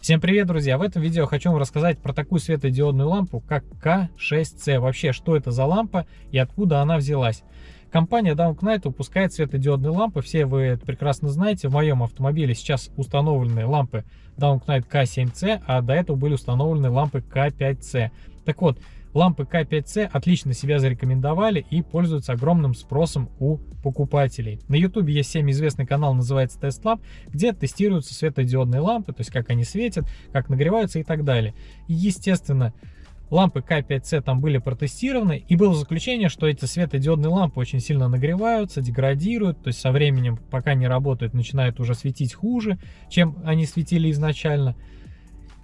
Всем привет, друзья! В этом видео хочу вам рассказать про такую светодиодную лампу, как К6C. Вообще, что это за лампа и откуда она взялась. Компания Downknight выпускает светодиодные лампы, все вы это прекрасно знаете. В моем автомобиле сейчас установлены лампы Downknight K7C, а до этого были установлены лампы K5C. Так вот, Лампы К5C отлично себя зарекомендовали и пользуются огромным спросом у покупателей. На YouTube есть всем известный канал, называется Test Lab, где тестируются светодиодные лампы, то есть как они светят, как нагреваются и так далее. И естественно, лампы К5C там были протестированы, и было заключение, что эти светодиодные лампы очень сильно нагреваются, деградируют, то есть со временем, пока не работают, начинают уже светить хуже, чем они светили изначально.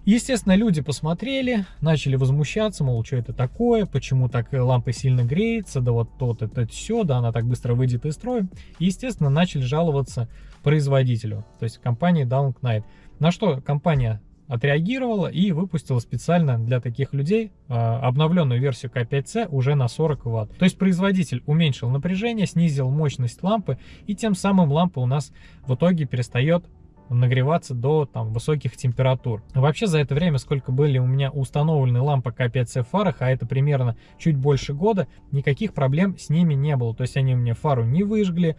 Естественно, люди посмотрели, начали возмущаться, мол, что это такое, почему так лампа сильно греется, да вот то это все, да она так быстро выйдет из строя. И, естественно, начали жаловаться производителю, то есть компании Downknight. На что компания отреагировала и выпустила специально для таких людей э, обновленную версию К5C уже на 40 Вт. То есть производитель уменьшил напряжение, снизил мощность лампы и тем самым лампа у нас в итоге перестает нагреваться до там, высоких температур. Вообще за это время, сколько были у меня установлены лампы К5C в фарах, а это примерно чуть больше года, никаких проблем с ними не было. То есть они мне фару не выжгли,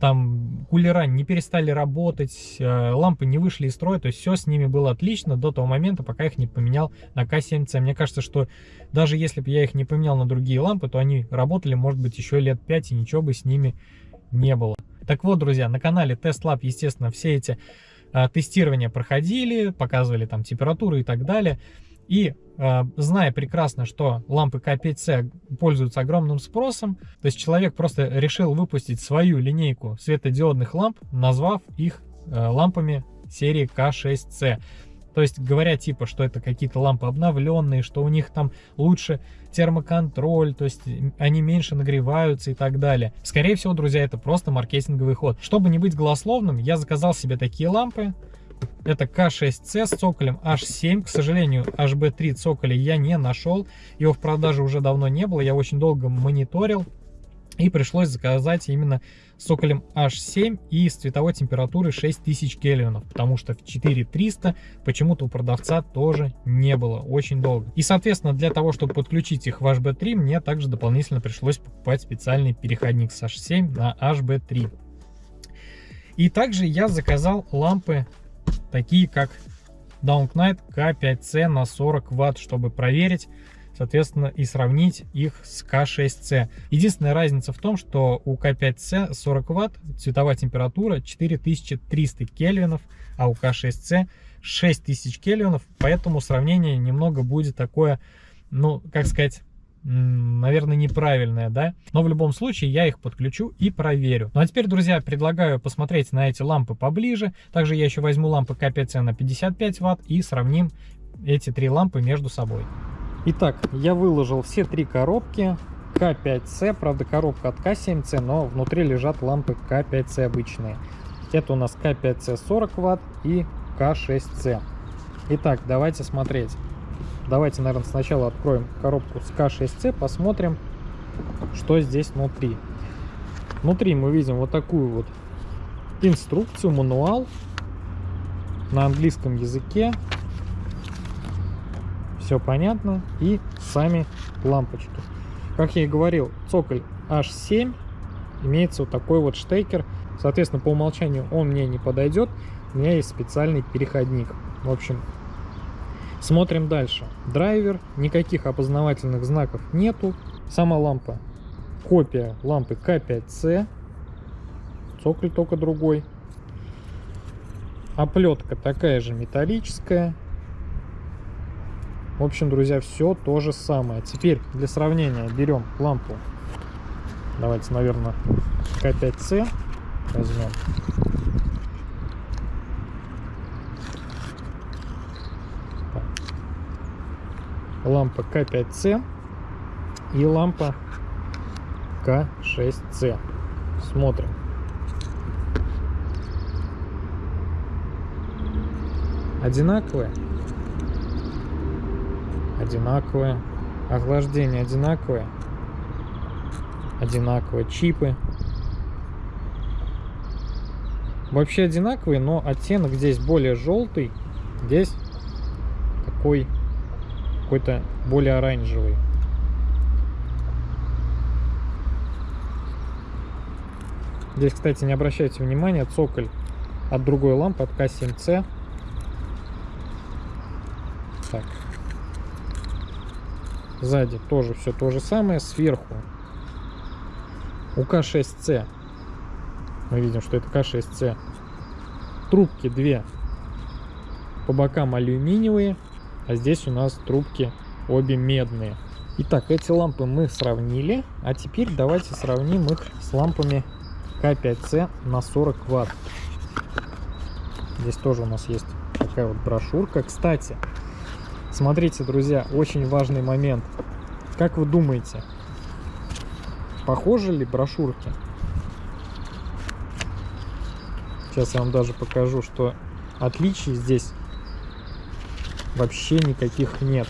там кулера не перестали работать, э, лампы не вышли из строя, то есть все с ними было отлично до того момента, пока их не поменял на К7C. Мне кажется, что даже если бы я их не поменял на другие лампы, то они работали, может быть, еще лет 5 и ничего бы с ними не было. Так вот, друзья, на канале Test Lab, естественно, все эти а, тестирования проходили, показывали там температуру и так далее. И э, зная прекрасно, что лампы К5C пользуются огромным спросом, то есть человек просто решил выпустить свою линейку светодиодных ламп, назвав их э, лампами серии К6C. То есть говоря типа, что это какие-то лампы обновленные, что у них там лучше термоконтроль, то есть они меньше нагреваются и так далее. Скорее всего, друзья, это просто маркетинговый ход. Чтобы не быть голословным, я заказал себе такие лампы. Это К6C с цоколем H7. К сожалению, HB3 цоколя я не нашел. Его в продаже уже давно не было. Я очень долго мониторил. И пришлось заказать именно с соколем H7 и с цветовой температурой 6000 кельвинов, потому что в 4300 почему-то у продавца тоже не было очень долго. И, соответственно, для того, чтобы подключить их в HB3, мне также дополнительно пришлось покупать специальный переходник с H7 на HB3. И также я заказал лампы, такие как Downknight K5C на 40 Вт, чтобы проверить, соответственно, и сравнить их с К6С. Единственная разница в том, что у К5С 40 Вт цветовая температура 4300 кельвинов, а у К6С 6000 кельвинов, поэтому сравнение немного будет такое, ну, как сказать, наверное, неправильное, да? Но в любом случае я их подключу и проверю. Ну а теперь, друзья, предлагаю посмотреть на эти лампы поближе. Также я еще возьму лампы К5С на 55 Вт и сравним эти три лампы между собой. Итак, я выложил все три коробки К5С, правда коробка от К7С, но внутри лежат лампы К5С обычные. Это у нас К5С 40 Вт и К6С. Итак, давайте смотреть. Давайте, наверное, сначала откроем коробку с К6С, посмотрим, что здесь внутри. Внутри мы видим вот такую вот инструкцию, мануал на английском языке все понятно. И сами лампочки. Как я и говорил, цоколь H7 имеется вот такой вот штекер. Соответственно, по умолчанию он мне не подойдет. У меня есть специальный переходник. В общем, смотрим дальше. Драйвер, никаких опознавательных знаков нету. Сама лампа, копия лампы К5С. Цоколь только другой. Оплетка такая же металлическая. В общем, друзья, все то же самое. Теперь для сравнения берем лампу. Давайте, наверное, К5С возьмем. Лампа К5С и лампа К6С. Смотрим. Одинаковые? Одинаковые. Охлаждение одинаковое. Одинаковые. Чипы. Вообще одинаковые, но оттенок здесь более желтый. Здесь такой какой-то более оранжевый. Здесь, кстати, не обращайте внимания, цоколь от другой лампы, от К7C. Так. Сзади тоже все то же самое. Сверху у К6C мы видим, что это К6C. Трубки две по бокам алюминиевые, а здесь у нас трубки обе медные. Итак, эти лампы мы сравнили, а теперь давайте сравним их с лампами К5С на 40 ватт. Здесь тоже у нас есть такая вот брошюрка. Кстати, смотрите, друзья, очень важный момент. Как вы думаете, похожи ли брошюрки? Сейчас я вам даже покажу, что отличий здесь вообще никаких нет.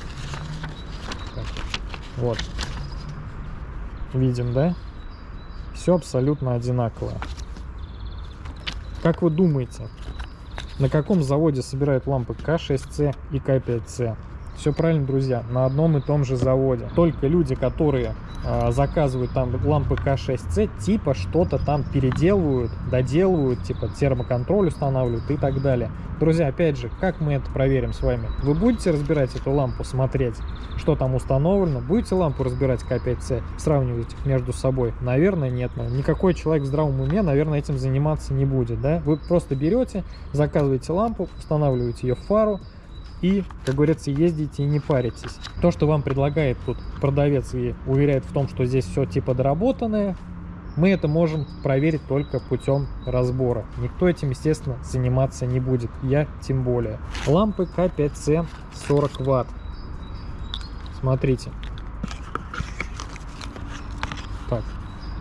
Вот. Видим, да? Все абсолютно одинаковое. Как вы думаете, на каком заводе собирают лампы К6С и К5С? Все правильно, друзья, на одном и том же заводе. Только люди, которые э, заказывают там лампы К6С, типа что-то там переделывают, доделывают, типа термоконтроль устанавливают и так далее. Друзья, опять же, как мы это проверим с вами? Вы будете разбирать эту лампу, смотреть, что там установлено? Будете лампу разбирать К5С, сравнивать их между собой? Наверное, нет. Никакой человек в здравом уме, наверное, этим заниматься не будет. Да? Вы просто берете, заказываете лампу, устанавливаете ее в фару, и, как говорится, ездите и не паритесь. То, что вам предлагает тут продавец и уверяет в том, что здесь все типа доработанное, мы это можем проверить только путем разбора. Никто этим, естественно, заниматься не будет. Я тем более. Лампы К5С 40 Ватт. Смотрите. Так,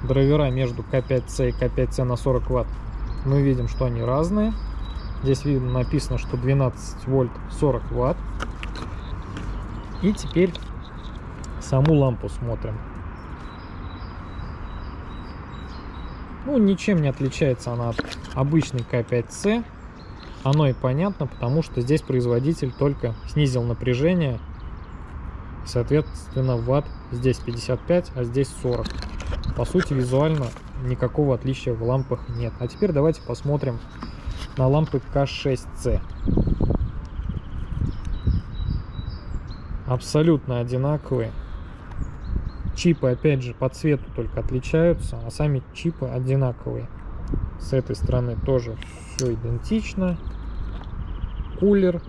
драйвера между К5С и К5С на 40 Ватт. Мы видим, что они разные. Здесь видно написано, что 12 вольт 40 ватт. И теперь саму лампу смотрим. Ну, ничем не отличается она от обычной К5С. Оно и понятно, потому что здесь производитель только снизил напряжение. Соответственно, ватт здесь 55, а здесь 40. По сути, визуально никакого отличия в лампах нет. А теперь давайте посмотрим на лампы К6С. Абсолютно одинаковые. Чипы, опять же, по цвету только отличаются, а сами чипы одинаковые. С этой стороны тоже все идентично. Кулер.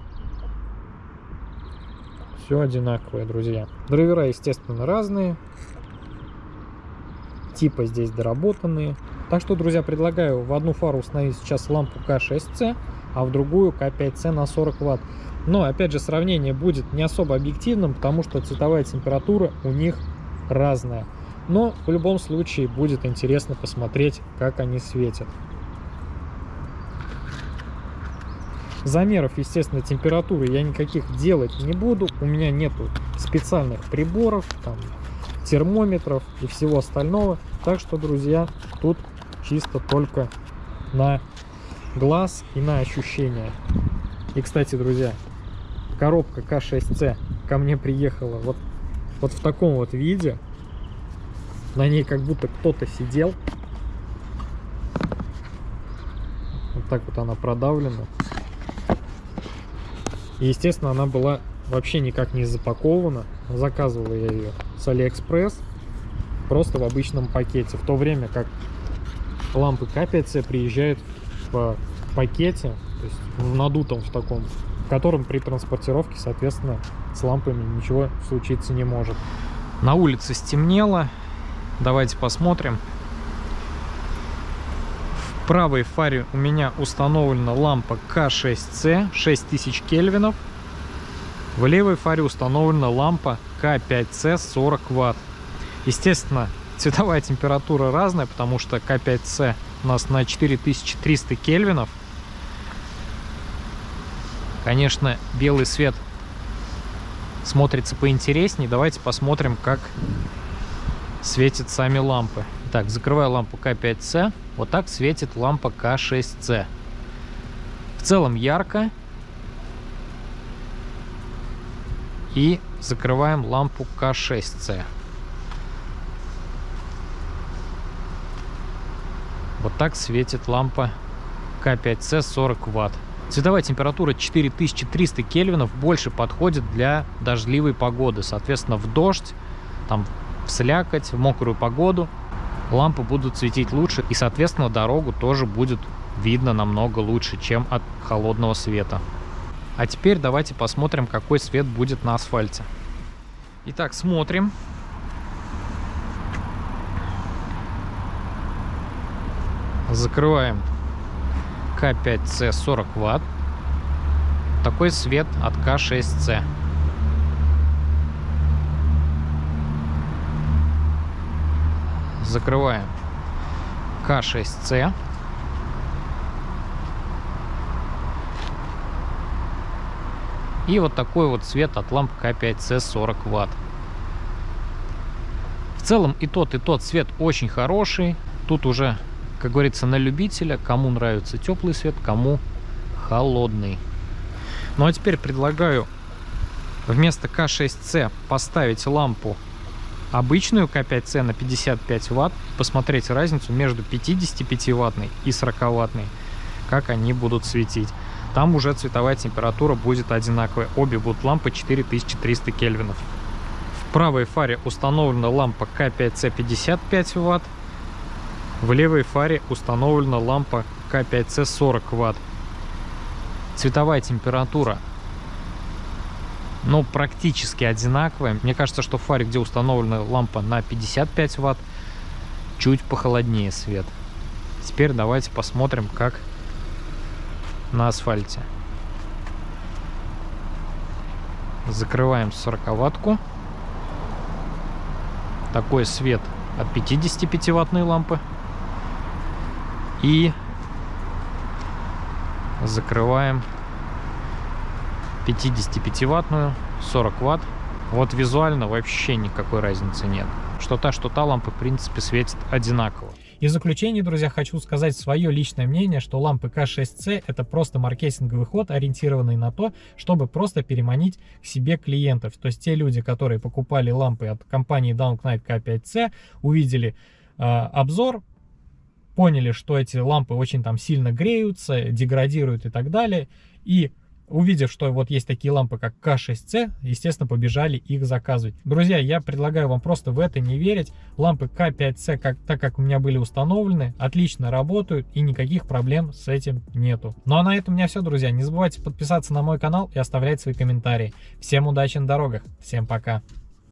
Все одинаковое, друзья. Драйвера, естественно, разные. Типа здесь доработанные. Так что, друзья, предлагаю в одну фару установить сейчас лампу К6С, а в другую К5С на 40 Вт. Но, опять же, сравнение будет не особо объективным, потому что цветовая температура у них разная. Но в любом случае будет интересно посмотреть, как они светят. Замеров, естественно, температуры я никаких делать не буду. У меня нету специальных приборов, там, термометров и всего остального. Так что, друзья, тут чисто только на глаз и на ощущения. И, кстати, друзья, коробка К6С ко мне приехала вот, вот в таком вот виде. На ней как будто кто-то сидел. Вот так вот она продавлена. И, естественно, она была вообще никак не запакована. Заказывал я ее с Алиэкспресс. Просто в обычном пакете. В то время как лампы К5С приезжают в пакете, то есть в надутом в таком, в котором при транспортировке, соответственно, с лампами ничего случиться не может. На улице стемнело. Давайте посмотрим. В правой фаре у меня установлена лампа К6С 6000 кельвинов. В левой фаре установлена лампа К5С 40 Вт. Естественно, Цветовая температура разная, потому что К5С у нас на 4300 кельвинов. Конечно, белый свет смотрится поинтереснее. Давайте посмотрим, как светят сами лампы. Так, закрываю лампу К5С. Вот так светит лампа К6С. В целом ярко. И закрываем лампу К6С. Вот так светит лампа К5С 40 Вт. Цветовая температура 4300 кельвинов больше подходит для дождливой погоды. Соответственно, в дождь, там, в слякоть, в мокрую погоду лампы будут светить лучше. И, соответственно, дорогу тоже будет видно намного лучше, чем от холодного света. А теперь давайте посмотрим, какой свет будет на асфальте. Итак, смотрим. Закрываем К5С 40 Вт. Такой свет от К6С. Закрываем К6С. И вот такой вот цвет от ламп К5С 40 Вт. В целом и тот, и тот цвет очень хороший. Тут уже как говорится, на любителя, кому нравится теплый свет, кому холодный. Ну а теперь предлагаю вместо К6С поставить лампу обычную К5С на 55 Вт, посмотреть разницу между 55 ваттной и 40 ваттной, как они будут светить. Там уже цветовая температура будет одинаковая. Обе будут лампы 4300 кельвинов. В правой фаре установлена лампа К5С 55 Вт, в левой фаре установлена лампа К5С 40 Вт. Цветовая температура ну, практически одинаковая. Мне кажется, что в фаре, где установлена лампа на 55 Вт, чуть похолоднее свет. Теперь давайте посмотрим, как на асфальте. Закрываем 40 ваттку. Такой свет от 55 ваттной лампы. И закрываем 55-ваттную, 40 ватт. Вот визуально вообще никакой разницы нет. Что та, что та лампа, в принципе, светит одинаково. И в заключение, друзья, хочу сказать свое личное мнение, что лампы К6C это просто маркетинговый ход, ориентированный на то, чтобы просто переманить к себе клиентов. То есть те люди, которые покупали лампы от компании Downknight K5C, увидели э, обзор, поняли, что эти лампы очень там сильно греются, деградируют и так далее. И увидев, что вот есть такие лампы, как К6C, естественно, побежали их заказывать. Друзья, я предлагаю вам просто в это не верить. Лампы К5C, как, так как у меня были установлены, отлично работают и никаких проблем с этим нету. Ну а на этом у меня все, друзья. Не забывайте подписаться на мой канал и оставлять свои комментарии. Всем удачи на дорогах. Всем пока.